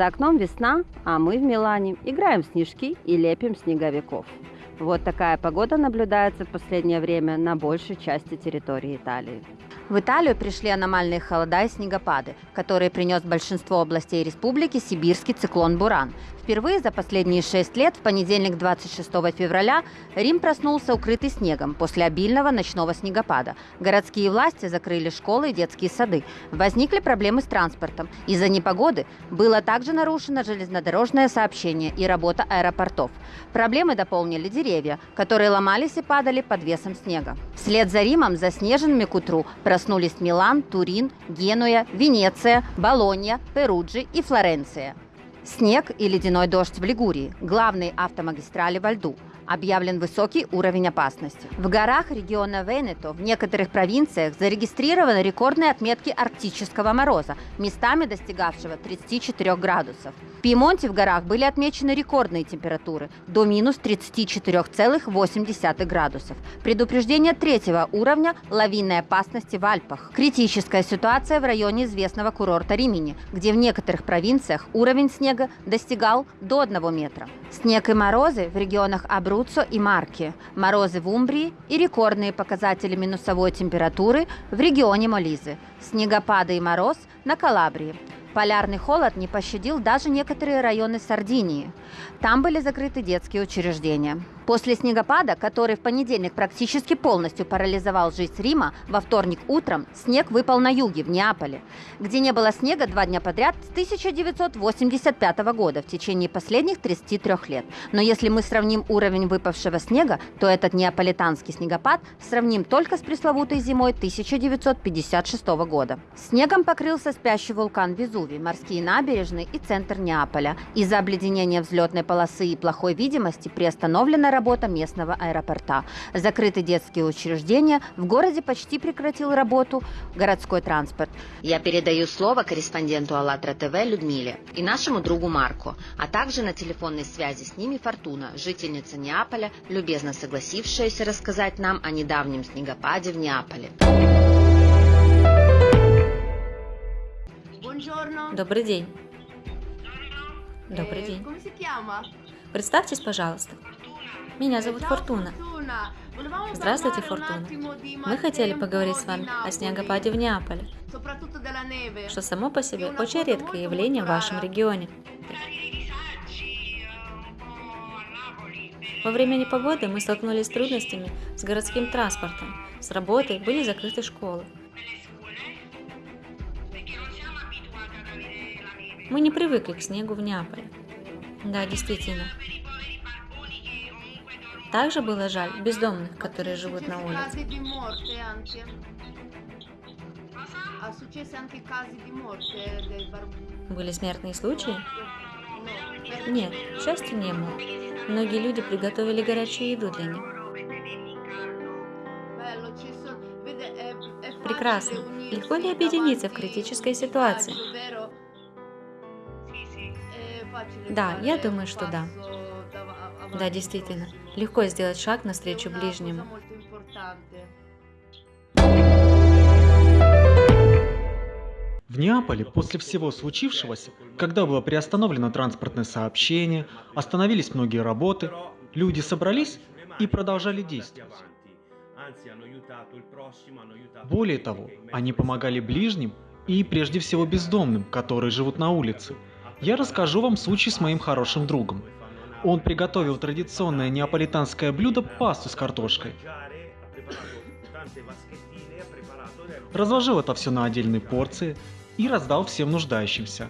За окном весна, а мы в Милане играем в снежки и лепим снеговиков. Вот такая погода наблюдается в последнее время на большей части территории Италии. В Италию пришли аномальные холода и снегопады, которые принес большинство областей республики сибирский циклон «Буран». Впервые за последние шесть лет, в понедельник 26 февраля, Рим проснулся укрытый снегом после обильного ночного снегопада. Городские власти закрыли школы и детские сады. Возникли проблемы с транспортом. Из-за непогоды было также нарушено железнодорожное сообщение и работа аэропортов. Проблемы дополнили деревья, которые ломались и падали под весом снега. Вслед за Римом заснеженными к утру проснулись Милан, Турин, Генуя, Венеция, Болонья, Перуджи и Флоренция. Снег и ледяной дождь в Лигурии – главные автомагистрали во льду. Объявлен высокий уровень опасности. В горах региона Венето в некоторых провинциях зарегистрированы рекордные отметки арктического мороза, местами достигавшего 34 градусов. В Пьемонте в горах были отмечены рекордные температуры – до минус 34,8 градусов. Предупреждение третьего уровня – лавинной опасности в Альпах. Критическая ситуация в районе известного курорта Римини, где в некоторых провинциях уровень снега достигал до 1 метра. Снег и морозы в регионах Абруццо и Марки, морозы в Умбрии и рекордные показатели минусовой температуры в регионе Молизы, снегопады и мороз на Калабрии. Полярный холод не пощадил даже некоторые районы Сардинии. Там были закрыты детские учреждения. После снегопада, который в понедельник практически полностью парализовал жизнь Рима, во вторник утром снег выпал на юге, в Неаполе, где не было снега два дня подряд с 1985 года в течение последних 33 лет. Но если мы сравним уровень выпавшего снега, то этот неаполитанский снегопад сравним только с пресловутой зимой 1956 года. Снегом покрылся спящий вулкан Везувий, морские набережные и центр Неаполя. Из-за обледенения взлетной полосы и плохой видимости приостановлена работа местного аэропорта. Закрыты детские учреждения, в городе почти прекратил работу городской транспорт. Я передаю слово корреспонденту АЛЛАТРА ТВ Людмиле и нашему другу Марку, а также на телефонной связи с ними Фортуна, жительница Неаполя, любезно согласившаяся рассказать нам о недавнем снегопаде в Неаполе. Добрый день. Добрый день. Представьтесь, пожалуйста. Меня зовут Фортуна. Здравствуйте, Фортуна. Мы хотели поговорить с вами о снегопаде в Неаполе, что само по себе очень редкое явление в вашем регионе. Во время непогоды мы столкнулись с трудностями с городским транспортом, с работой были закрыты школы. Мы не привыкли к снегу в Неаполе. Да, действительно. Также было жаль бездомных, которые живут на улице. Были смертные случаи? Нет, к счастью, не было. Многие люди приготовили горячую еду для них. Прекрасно. Легко ли объединиться в критической ситуации? Да, я думаю, что да. Да, действительно. Легко сделать шаг навстречу ближнему. В Неаполе после всего случившегося, когда было приостановлено транспортное сообщение, остановились многие работы, люди собрались и продолжали действовать. Более того, они помогали ближним и прежде всего бездомным, которые живут на улице. Я расскажу вам случай с моим хорошим другом. Он приготовил традиционное неаполитанское блюдо пасту с картошкой. Разложил это все на отдельные порции и раздал всем нуждающимся.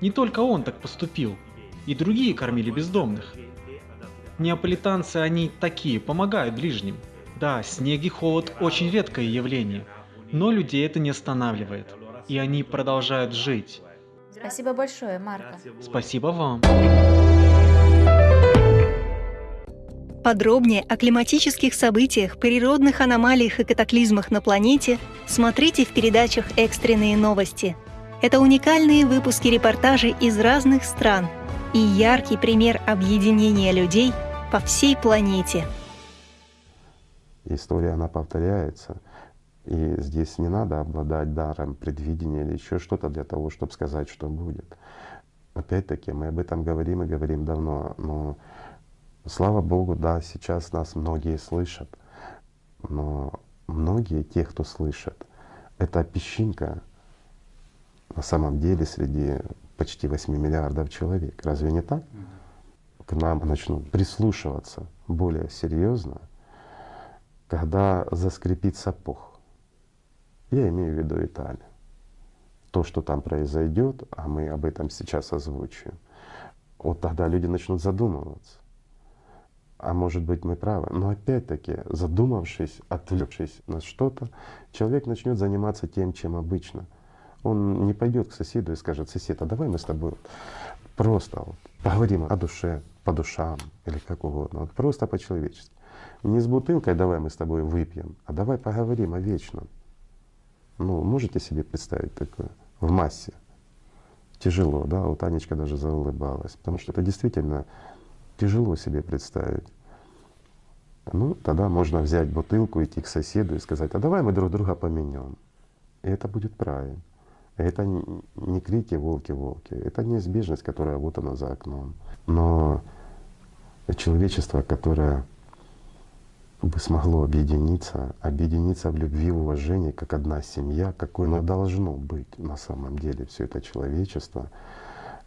Не только он так поступил, и другие кормили бездомных. Неаполитанцы они такие, помогают ближним. Да, снег и холод очень редкое явление, но людей это не останавливает, и они продолжают жить. Спасибо большое, Марко. Спасибо вам. Подробнее о климатических событиях, природных аномалиях и катаклизмах на планете смотрите в передачах «Экстренные новости». Это уникальные выпуски репортажей из разных стран и яркий пример объединения людей по всей планете. История, она повторяется. И здесь не надо обладать даром предвидения или еще что-то для того, чтобы сказать, что будет. Опять-таки, мы об этом говорим и говорим давно, но слава Богу, да, сейчас нас многие слышат, но многие, те, кто слышат, это песчинка на самом деле среди почти 8 миллиардов человек. Разве не так? К нам начнут прислушиваться более серьезно, когда заскрипит сапог. Я имею в виду Италию. То, что там произойдет, а мы об этом сейчас озвучим, вот тогда люди начнут задумываться. А может быть мы правы. Но опять-таки, задумавшись, отвлекшись на что-то, человек начнет заниматься тем, чем обычно. Он не пойдет к соседу и скажет, сосед, а давай мы с тобой просто вот поговорим о душе, по душам или как угодно, вот просто по-человечески. Не с бутылкой давай мы с тобой выпьем, а давай поговорим о вечном. Ну, можете себе представить такое в массе? Тяжело, да? Вот Анечка даже заулыбалась, потому что это действительно тяжело себе представить. Ну, тогда можно взять бутылку, идти к соседу и сказать, а давай мы друг друга поменяем. И это будет правильно. Это не крики волки-волки, это неизбежность, которая вот она за окном. Но человечество, которое бы смогло объединиться, объединиться в любви, уважении, как одна семья, какой оно должно быть на самом деле, все это человечество,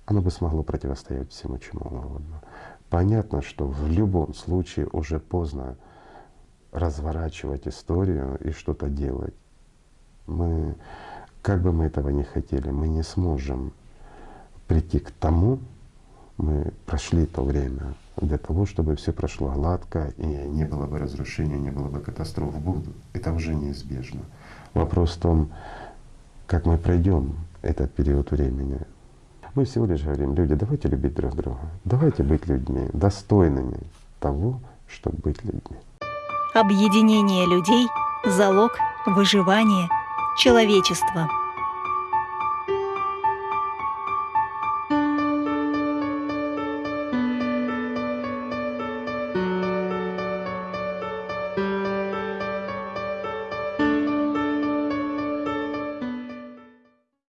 оно бы смогло противостоять всему чему угодно. Понятно, что в любом случае уже поздно разворачивать историю и что-то делать. Мы, как бы мы этого не хотели, мы не сможем прийти к тому, мы прошли то время, для того, чтобы все прошло гладко и не было бы разрушения, не было бы катастроф будут. Это уже неизбежно. Вопрос в том, как мы пройдем этот период времени. Мы всего лишь говорим, люди, давайте любить друг друга, давайте быть людьми, достойными того, чтобы быть людьми. Объединение людей — залог выживания человечества.